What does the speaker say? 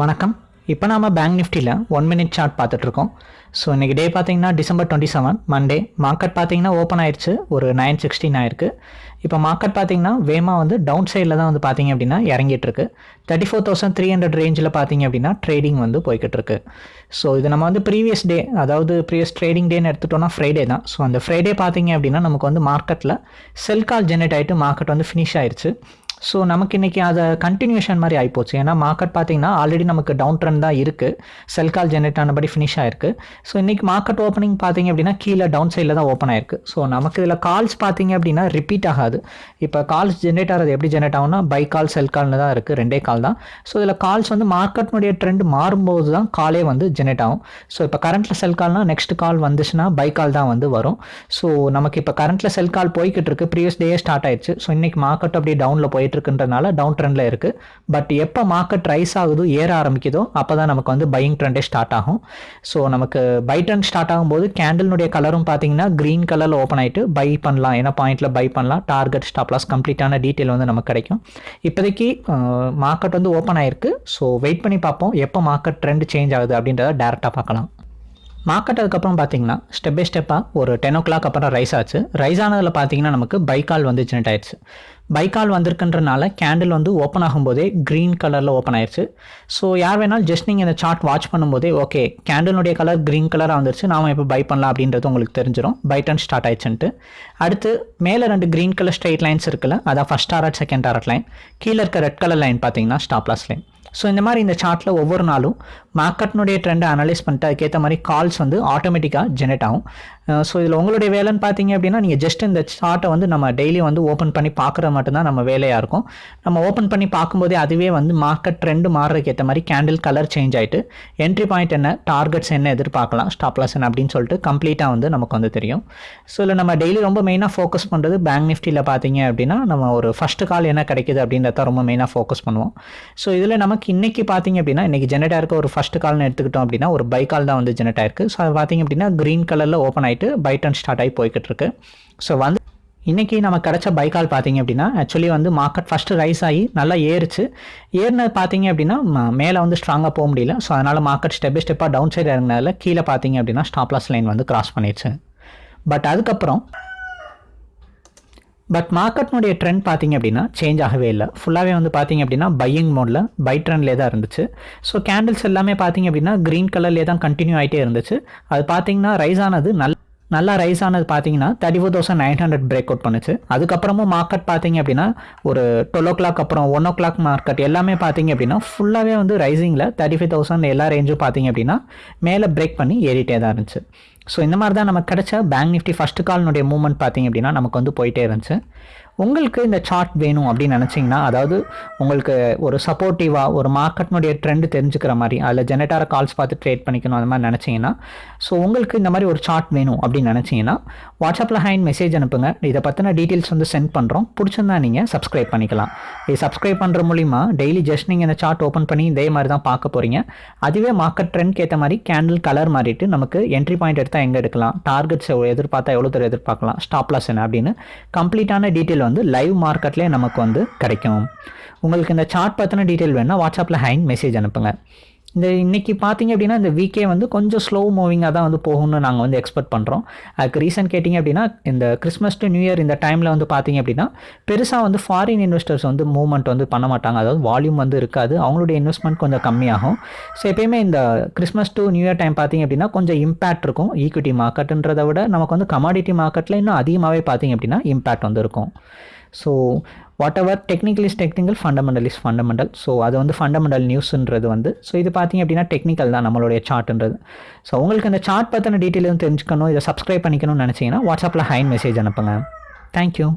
வணக்கம். இப்போ நாம பேங்க் நிஃப்டியில் ஒன் மினிட் சார்ட் பார்த்துட்ருக்கோம் ஸோ இன்றைக்கி டே பார்த்தீங்கன்னா December twenty seven Monday market பார்த்தீங்கன்னா ஓப்பன் ஆயிடுச்சு ஒரு நைன் சிக்ஸ்டீன் ஆயிருக்கு. இப்போ மார்க்கெட் பார்த்தீங்கன்னா வேமா வந்து டவுன் சைடில் தான் வந்து பார்த்தீங்க அப்படின்னா இறங்கிட்டுருக்கு thirty four thousand three hundred ரேஞ்சில் பார்த்தீங்க அப்படின்னா ட்ரேடிங் வந்து போய்கிட்டு இருக்கு. ஸோ இது நம்ம வந்து ப்ரீவியஸ் டே அதாவது ப்ரீவியஸ் ட்ரேடிங் டேன்னு எடுத்துட்டோம்னா ஃப்ரைடே தான். ஸோ அந்த ஃப்ரைடே பார்த்தீங்க அப்படின்னா நமக்கு வந்து மார்க்கெட்டில் செல் கால் ஜெனரேட் ஆகிட்டு மார்க்கெட் வந்து ஃபினிஷ் ஆயிடுச்சு ஸோ நமக்கு இன்றைக்கி அதை கண்டினியூஷன் மாதிரி ஆகிப்போச்சு ஏன்னா மார்க்கெட் பார்த்தீங்கன்னா ஆல்ரெடி நமக்கு டவுன் ட்ரெண்ட் தான் இருக்குது செல் கால் ஜெனரேட் ஆனபடி ஃபினிஷ் ஆயிருக்கு. ஸோ இன்றைக்கி மார்க்கெட் ஓப்பனிங் பார்த்தீங்க அப்படின்னா கீழே டவுன் சைடில் தான் ஓப்பன் ஆயிருக்கு. ஸோ நமக்கு இதில் கால்ஸ் பார்த்தீங்க அப்படின்னா ரிப்பீட் ஆகாது. இப்போ கால்ஸ் ஜென்ரேட் ஆகிறது எப்படி ஜென்ரேட் ஆகும்னா பை கால் செல் கால்னு தான் இருக்குது ரெண்டே கால் தான். ஸோ இதில் கால்ஸ் வந்து மார்க்கெட்னுடைய ட்ரெண்ட் மாறும்போது தான் காலே வந்து ஜென்ரேட் ஆகும். ஸோ இப்போ கரண்ட்டில் செல் கால்னால் நெக்ஸ்ட் கால் வந்துச்சுன்னா பை கால் தான் வந்து வரும். ஸோ நமக்கு இப்போ கரண்ட்டில் செல் கால் போய்கிட்டு இருக்கு. ப்ரீவியஸ் டே ஸ்டார்ட் ஆயிடுச்சு. ஸோ இன்றைக்கி மார்க்கெட் அப்படியே டவுனில் போயிட்டு இருக்குன்றனால டவுன் ட்ரெண்டில் இருக்குது பட் எப்போ மார்க்கெட் ரைஸ் ஆகுதோ ஏற ஆரம்பிக்குதோ அப்போ தான் நமக்கு வந்து பையிங் ட்ரெண்டே ஸ்டார்ட் ஆகும். ஸோ நமக்கு பை ட்ரெண்ட் ஸ்டார்ட் ஆகும்போது கேண்டில்னுடைய கலரும் பார்த்தீங்கன்னா க்ரீன் கலரில் ஓப்பன் ஆகிட்டு பை பண்ணலாம். என்ன பாயிண்ட்டில் பை பண்ணலாம். டார்கெட் ஸ்டாப் லாஸ் கம்ப்ளீட்டான டீட்டெயில் வந்து நமக்கு கிடைக்கும். இப்போதைக்கு மார்க்கெட் வந்து ஓப்பன் ஆயிருக்கு. ஸோ வெயிட் பண்ணி பார்ப்போம். எப்போ மார்க்கெட் ட்ரெண்ட் சேஞ்ச் ஆகுது அப்படின்றத டேரெக்டாக பார்க்கலாம். மார்க்கெட் அதுக்கப்புறம் பார்த்தீங்கன்னா ஸ்டெப் பை ஸ்டெப்பாக ஒரு டென் ஓ கிளாக் அப்புறம் ரைஸ் ஆச்சு. ரைஸ் ஆனதில் பார்த்தீங்கன்னா நமக்கு பைக்கால் வந்து ஜெனரேட் ஆயிடுச்சு. பைக்கால் வந்திருக்குன்றனால கேண்டில் வந்து ஓப்பன் ஆகும்போதே க்ரீன் கலரில் ஓப்பன் ஆயிடுச்சு ஸோ யார் வேணாலும் ஜஸ்ட் நீங்கள் இந்த சார்ட் வாட்ச் பண்ணும்போதே ஓகே கேண்டிலுடைய கலர் க்ரீன் கலராக வந்துருச்சு. நாம இப்போ பை பண்ணலாம் அப்படின்றது உங்களுக்கு தெரிஞ்சிடும் பை டன் ஸ்டார்ட் ஆயிடுச்சுன்ட்டு. அடுத்து மேலே ரெண்டு க்ரீன் கலர் ஸ்ட்ரைட் லைன்ஸ் இருக்குல்ல அதான் ஃபஸ்ட் ஆர்ட் செகண்ட் ஆர்ட் லைன் கீழே இருக்க ரெட் கலர் லைன் பார்த்தீங்கன்னா ஸ்டாப்லாஸ் லைன் ஸோ இந்த மாதிரி இந்த சார்ட்டில் ஒவ்வொரு நாளும் மார்க்கெட்னுடைய ட்ரெண்டை அனலைஸ் பண்ணிட்டு அதுக்கேற்ற மாதிரி கால்ஸ் வந்து ஆட்டோமேட்டிக்காக ஜெனரேட் ஆகும். ஸோ இதில் உங்களுடைய வேலைன்னு பார்த்தீங்க அப்படின்னா நீங்கள் ஜஸ்ட் இந்த சார்ட்டை வந்து நம்ம டெய்லி வந்து ஓப்பன் பண்ணி பார்க்குறது மட்டும்தான் நம்ம வேலையாக இருக்கும். நம்ம ஓப்பன் பண்ணி பார்க்கும்போதே அதுவே வந்து மார்க்கெட் ட்ரெண்டு மாறுறதுக்கு ஏற்ற மாதிரி கேண்டில் கலர் சேஞ்ச் ஆகிட்டு என்ட்ரி பாயிண்ட் என்ன டார்கெட்ஸ் என்ன எதிர்பார்க்கலாம் ஸ்டாப்லாஸ் என்ன அப்படின்னு சொல்லிட்டு கம்ப்ளீட்டாக வந்து நமக்கு வந்து தெரியும். ஸோ இல்லை நம்ம டெய்லி ரொம்ப மெயினாக ஃபோக்கஸ் பண்ணுறது பேங்க் நிஃப்டியில் பார்த்தீங்க அப்படின்னா நம்ம ஒரு ஃபஸ்ட்டு கால் என்ன கிடைக்குது அப்படின்றத ரொம்ப மெயினாக ஃபோக்கஸ் பண்ணுவோம். ஸோ இதில் நம்ம நமக்கு இன்றைக்கி பார்த்தீங்க அப்படின்னா இன்றைக்கி ஜெனரேட் ஆயிருக்க ஒரு ஃபஸ்ட் கால்னு எடுத்துக்கிட்டோம் அப்படின்னா ஒரு பை கால் தான் வந்து ஜெனரேட் ஆயிருக்கு. ஸோ அது பார்த்தீங்க அப்படின்னா க்ரீன் கலரில் ஓப்பன் ஆகிட்டு பை டர்ன் ஸ்டார்ட் ஆகி போய்கிட்டு இருக்கு. ஸோ வந்து இன்றைக்கி நம்ம கிடச்ச பைக்கால் பார்த்தீங்க அப்படின்னா ஆக்சுவலி வந்து மார்க்கெட் ஃபஸ்ட்டு ரைஸ் ஆகி நல்லா ஏறுச்சு. ஏறினது பார்த்தீங்க அப்படின்னா மேலே வந்து ஸ்ட்ராங்காக போக முடியல. ஸோ அதனால் மார்க்கெட் ஸ்டெப் பை ஸ்டெப்பாக டவுன் சைடு இறங்கினதில் கீழே பார்த்தீங்க அப்படின்னா ஸ்டாப்லாஸ் லைன் வந்து கிராஸ் பண்ணிடுச்சு பட் அதுக்கப்புறம் பட் மார்க்கெட்னுடைய ட்ரெண்ட் பார்த்தீங்க அப்படின்னா சேஞ்ச் ஆகவே இல்லை. ஃபுல்லாகவே வந்து பார்த்தீங்க அப்படின்னா பையிங் மோடில் பை ட்ரெண்ட்லேயே தான் இருந்துச்சு. ஸோ கேண்டில்ஸ் எல்லாமே பார்த்தீங்க அப்படின்னா க்ரீன் கலர்லேயே தான் கண்டினியூ ஆகிட்டே இருந்துச்சு. அது பார்த்தீங்கன்னா ரைஸ் ஆனது நல்ல நல்லா ரைஸ் ஆனது பார்த்தீங்கன்னா thirty four thousand nine hundred break out பண்ணுச்சு. அதுக்கப்புறமும் மார்க்கெட் பார்த்தீங்க அப்படின்னா ஒரு டுவெல் ஓ கிளாக் அப்புறம் ஒன் ஓ கிளாக் மார்க்கெட் எல்லாமே பார்த்தீங்க அப்படின்னா ஃபுல்லாகவே வந்து ரைசிங்கில் தேர்ட்டி ஃபைவ் தௌசண்ட் எல்லா ரேஞ்சும் பார்த்தீங்க அப்படின்னா மேலே பிரேக் பண்ணி ஏறிட்டே தான் இருந்துச்சு. ஸோ இந்த மாதிரி தான் நமக்கு கிடச்ச பேங்க் நிஃப்டி ஃபஸ்ட்டு கால்னுடைய மூவ்மெண்ட் பார்த்தீங்க அப்படின்னா நமக்கு வந்து போயிட்டே இருந்துச்சு. உங்களுக்கு இந்த சார்ட் வேணும் அப்படின்னு நினச்சிங்கன்னா அதாவது உங்களுக்கு ஒரு சப்போர்ட்டிவாக ஒரு மார்க்கெட்னுடைய ட்ரெண்டு தெரிஞ்சுக்கிற மாதிரி அதில் ஜெனரேட்டார கால்ஸ் பார்த்து ட்ரேட் பண்ணிக்கணும் அந்த மாதிரி நினச்சிங்கன்னா ஸோ உங்களுக்கு இந்த மாதிரி ஒரு சார்ட் வேணும் அப்படின்னு நினச்சிங்கன்னா வாட்ஸ்அப்பில் ஹேண்ட் மெசேஜ் அனுப்புங்க. இதை பற்றின டீட்டெயில்ஸ் வந்து சென்ட் பண்ணுறோம் பிடிச்சிருந்தா நீங்கள் சப்ஸ்கிரைப் பண்ணிக்கலாம். இது சப்ஸ்கிரைப் பண்ணுற மூலிமா டெய்லி ஜஸ்ட் நீங்கள் இந்த சார்ட் ஓப்பன் பண்ணி இதே மாதிரி தான் பார்க்க போகிறீங்க அதுவே மார்க்கெட் ட்ரெண்ட்க்கு ஏற்ற மாதிரி கேண்டில் கலர் மாறிட்டு நமக்கு என்ட்ரி பாயிண்ட் எடுத்தால் எங்கே எடுக்கலாம்? டார்கெட்ஸ் எதிர்பார்த்தா எவ்வளோ தூரம் எதிர்பார்க்கலாம்? ஸ்டாப் லாஸ் என்ன அப்படின்னு கம்ப்ளீட்டான டீட்டெயில் வந்து லைவ் மார்க்கெட்லேயே நமக்கு வந்து கிடைக்கும். உங்களுக்கு இந்த சார்ட் பற்றின டீட்டெயில் வேணுன்னா வாட்ஸ்அப்பில் ஹேண்ட் மெசேஜ் அனுப்புங்க. இந்த இன்றைக்கி பார்த்தீங்க அப்படின்னா இந்த வீக்கே வந்து கொஞ்சம் ஸ்லோ மூவிங்காக தான் வந்து போகும்னு நாங்கள் வந்து எக்ஸ்பெக்ட் பண்ணுறோம் அதுக்கு ரீசன் கேட்டிங்க அப்படின்னா இந்த கிறிஸ்மஸ் டு நியூ இயர் இந்த டைமில் வந்து பார்த்தீங்க அப்படின்னா பெருசாக வந்து ஃபாரின் இன்வெஸ்டர்ஸ் வந்து மூவ்மெண்ட் வந்து பண்ண மாட்டாங்க. அதாவது வால்யூம் வந்து இருக்காது. அவங்களுடைய இன்வெஸ்ட்மெண்ட் கொஞ்சம் கம்மியாகும். ஸோ எப்பயுமே இந்த Christmas to new year time பார்த்தீங்க அப்படின்னா கொஞ்சம் இம்பேக்ட் இருக்கும். ஈக்விட்டி மார்க்கெட்டுன்றதை விட நமக்கு வந்து கமாடிட்டி மார்க்கெட்டில் இன்னும் அதிகமாகவே பார்த்தீங்க அப்படின்னா இம்பேக்ட் வந்து இருக்கும். So whatever technical is technical fundamental is fundamental so அது வந்து ஃபண்டமெண்டல் நியூஸ்ன்றது வந்து. ஸோ இது பார்த்தீங்க அப்படின்னா டெக்னிக்கல் தான் நம்மளுடைய சார்ட்ன்றது ஸோ உங்களுக்கு இந்த சார்ட் பற்றின டீட்டெயில் தெரிஞ்சுக்கணும் இதை சப்ஸ்கிரைப் பண்ணிக்கணும்னு நினச்சிங்கன்னா வாட்ஸ்அப்பில் ஹைன் மெசேஜ் அனுப்புங்க. தேங்க்யூ